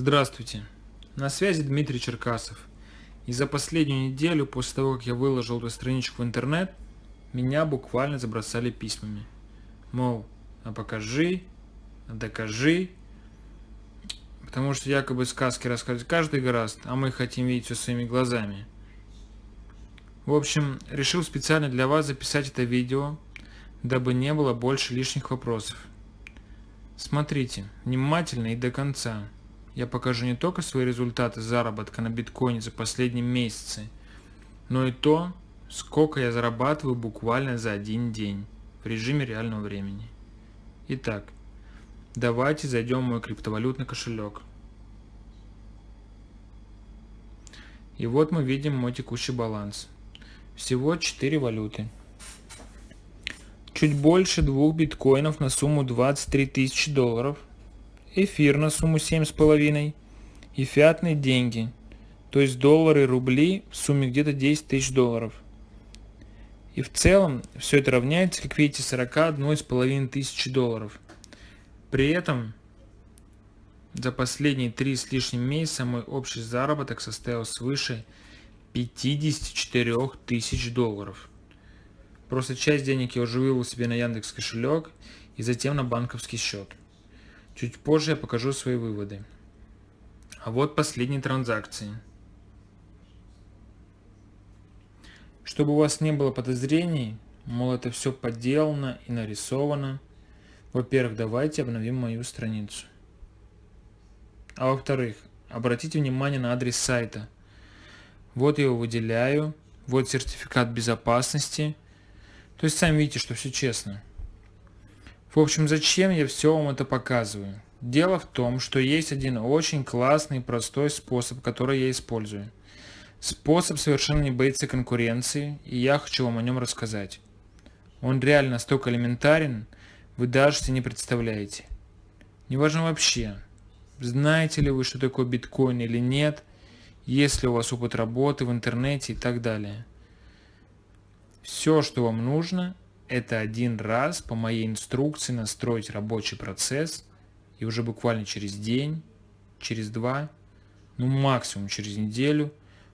Здравствуйте, на связи Дмитрий Черкасов. И за последнюю неделю, после того, как я выложил эту страничку в интернет, меня буквально забросали письмами. Мол, а покажи, а докажи. Потому что якобы сказки рассказывать каждый гораст, а мы хотим видеть все своими глазами. В общем, решил специально для вас записать это видео, дабы не было больше лишних вопросов. Смотрите внимательно и до конца. Я покажу не только свои результаты заработка на биткоине за последние месяцы, но и то, сколько я зарабатываю буквально за один день в режиме реального времени. Итак, давайте зайдем в мой криптовалютный кошелек. И вот мы видим мой текущий баланс. Всего 4 валюты. Чуть больше двух биткоинов на сумму 23 тысячи долларов. Эфир на сумму 7,5. И фиатные деньги, то есть доллары рубли в сумме где-то 10 тысяч долларов. И в целом все это равняется, как видите, 41,5 тысячи долларов. При этом за последние три с лишним месяца мой общий заработок составил свыше 54 тысяч долларов. Просто часть денег я уже вывел себе на Яндекс кошелек и затем на банковский счет. Чуть позже я покажу свои выводы. А вот последние транзакции. Чтобы у вас не было подозрений, мол это все подделано и нарисовано, во-первых, давайте обновим мою страницу. А во-вторых, обратите внимание на адрес сайта. Вот я его выделяю, вот сертификат безопасности. То есть сами видите, что все честно. В общем, зачем я все вам это показываю? Дело в том, что есть один очень классный простой способ, который я использую. Способ совершенно не боится конкуренции, и я хочу вам о нем рассказать. Он реально настолько элементарен, вы даже себе не представляете. Неважно вообще, знаете ли вы, что такое биткоин или нет, есть ли у вас опыт работы в интернете и так далее. Все, что вам нужно, это один раз по моей инструкции настроить рабочий процесс, и уже буквально через день, через два, ну максимум через неделю,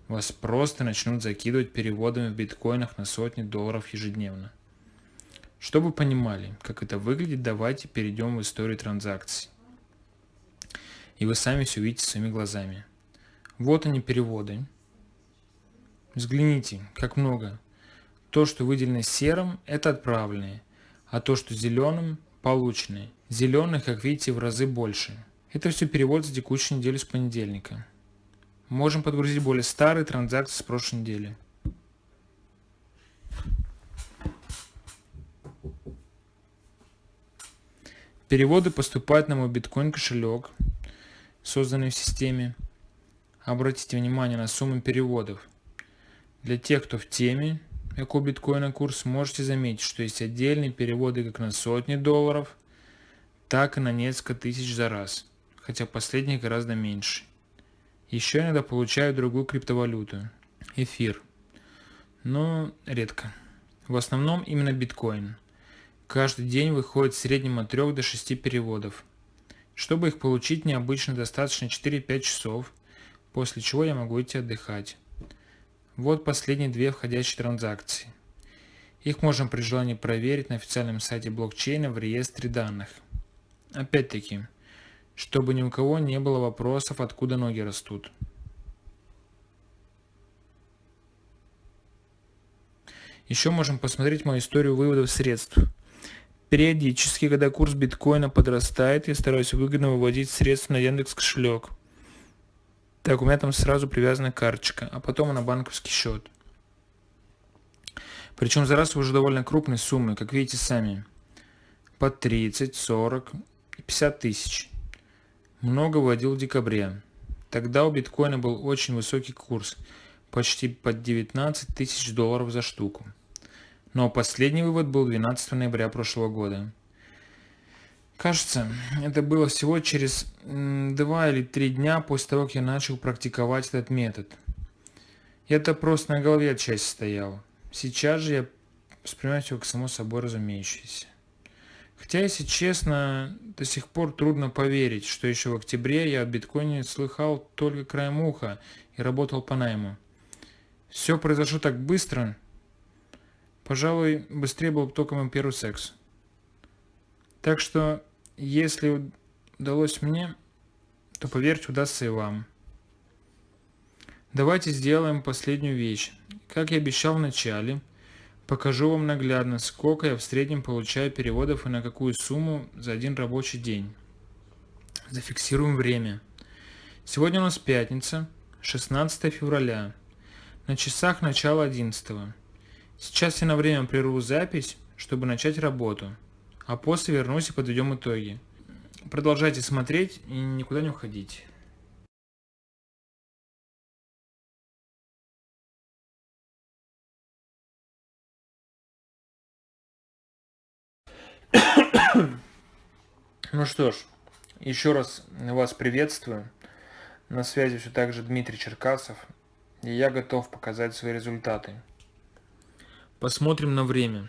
вас просто начнут закидывать переводами в биткоинах на сотни долларов ежедневно. Чтобы понимали, как это выглядит, давайте перейдем в историю транзакций. И вы сами все увидите своими глазами. Вот они переводы. Взгляните, как много. То, что выделено серым, это отправленные, а то, что зеленым, полученные. Зеленых, как видите, в разы больше. Это все перевод за текущую неделю с понедельника. Можем подгрузить более старые транзакции с прошлой недели. Переводы поступают на мой биткоин кошелек, созданный в системе. Обратите внимание на сумму переводов. Для тех, кто в теме, эко биткоина курс, можете заметить, что есть отдельные переводы как на сотни долларов, так и на несколько тысяч за раз, хотя последних гораздо меньше. Еще иногда получаю другую криптовалюту – эфир, но редко. В основном именно биткоин. Каждый день выходит в среднем от 3 до 6 переводов. Чтобы их получить, необычно достаточно 4-5 часов, после чего я могу идти отдыхать. Вот последние две входящие транзакции. Их можно при желании проверить на официальном сайте блокчейна в реестре данных. Опять-таки, чтобы ни у кого не было вопросов, откуда ноги растут. Еще можем посмотреть мою историю выводов средств. Периодически, когда курс биткоина подрастает, я стараюсь выгодно выводить средства на Яндекс кошелек. Так, у меня там сразу привязана карточка, а потом на банковский счет. Причем за раз уже довольно крупные суммы, как видите сами. По 30, 40 и 50 тысяч. Много вводил в декабре. Тогда у биткоина был очень высокий курс, почти под 19 тысяч долларов за штуку. Но последний вывод был 12 ноября прошлого года. Кажется, это было всего через 2 или 3 дня после того, как я начал практиковать этот метод. Это просто на голове отчасти стояло. Сейчас же я воспринимаю все как само собой разумеющееся. Хотя, если честно, до сих пор трудно поверить, что еще в октябре я о биткоине слыхал только краем уха и работал по найму. Все произошло так быстро. Пожалуй, быстрее был только мой первый секс. Так что, если удалось мне, то поверьте, удастся и вам. Давайте сделаем последнюю вещь. Как я обещал в начале, покажу вам наглядно, сколько я в среднем получаю переводов и на какую сумму за один рабочий день. Зафиксируем время. Сегодня у нас пятница, 16 февраля. На часах начало 11. Сейчас я на время прерву запись, чтобы начать работу, а после вернусь и подведем итоги. Продолжайте смотреть и никуда не уходите. Ну что ж, еще раз вас приветствую. На связи все так же Дмитрий Черкасов, и я готов показать свои результаты. Посмотрим на время.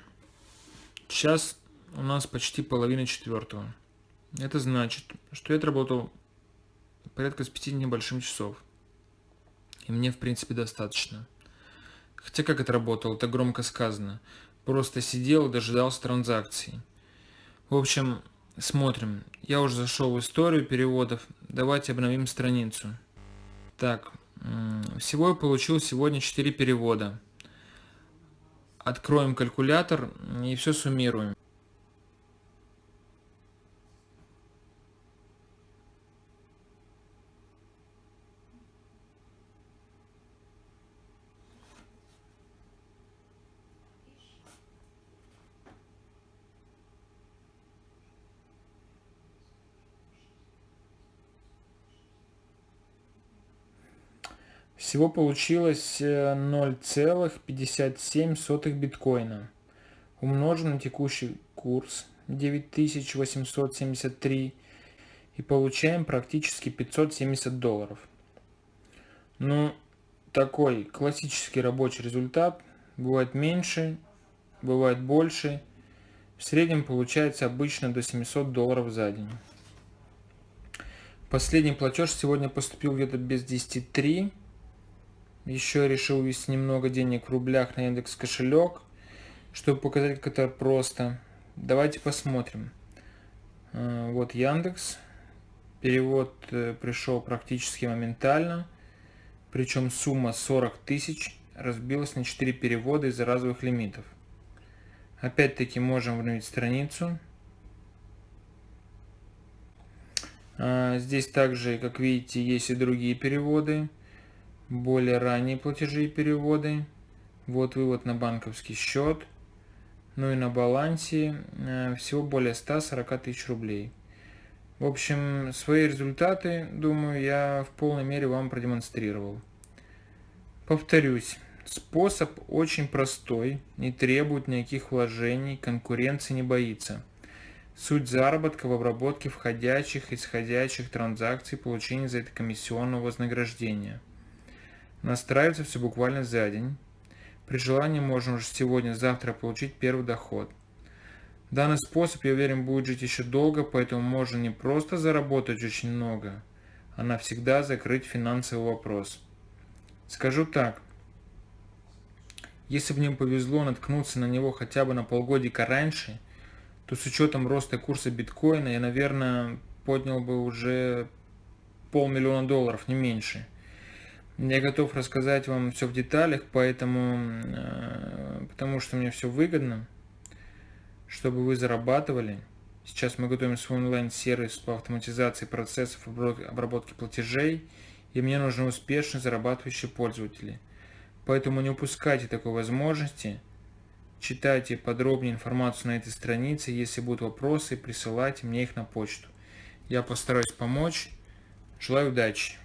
Сейчас у нас почти половина четвертого. Это значит, что я отработал порядка с пяти небольшим часов. И мне, в принципе, достаточно. Хотя как это работало, это громко сказано. Просто сидел дожидался транзакций. В общем, смотрим. Я уже зашел в историю переводов. Давайте обновим страницу. Так, всего я получил сегодня 4 перевода. Откроем калькулятор и все суммируем. Всего получилось 0,57 э, биткоина. Умножим на текущий курс 9873 и получаем практически 570 долларов. Ну, такой классический рабочий результат. Бывает меньше, бывает больше. В среднем получается обычно до 700 долларов за день. Последний платеж сегодня поступил где-то без 10.3 еще решил ввести немного денег в рублях на Яндекс кошелек, чтобы показать, как это просто. Давайте посмотрим. А, вот Яндекс. Перевод э, пришел практически моментально. Причем сумма 40 тысяч разбилась на 4 перевода из-за разовых лимитов. Опять-таки можем обновить страницу. А, здесь также, как видите, есть и другие переводы более ранние платежи и переводы. Вот вывод на банковский счет. Ну и на балансе э, всего более 140 тысяч рублей. В общем, свои результаты, думаю, я в полной мере вам продемонстрировал. Повторюсь, способ очень простой, не требует никаких вложений, конкуренции не боится. Суть заработка в обработке входящих и исходящих транзакций, получения за это комиссионного вознаграждения – Настраивается все буквально за день. При желании можно уже сегодня-завтра получить первый доход. Данный способ, я уверен, будет жить еще долго, поэтому можно не просто заработать очень много, а навсегда закрыть финансовый вопрос. Скажу так, если бы мне повезло наткнуться на него хотя бы на полгодика раньше, то с учетом роста курса биткоина я, наверное, поднял бы уже полмиллиона долларов, не меньше. Я готов рассказать вам все в деталях, поэтому, э, потому что мне все выгодно, чтобы вы зарабатывали. Сейчас мы готовим свой онлайн-сервис по автоматизации процессов обработки платежей, и мне нужны успешно зарабатывающие пользователи. Поэтому не упускайте такой возможности. Читайте подробнее информацию на этой странице. Если будут вопросы, присылайте мне их на почту. Я постараюсь помочь. Желаю удачи!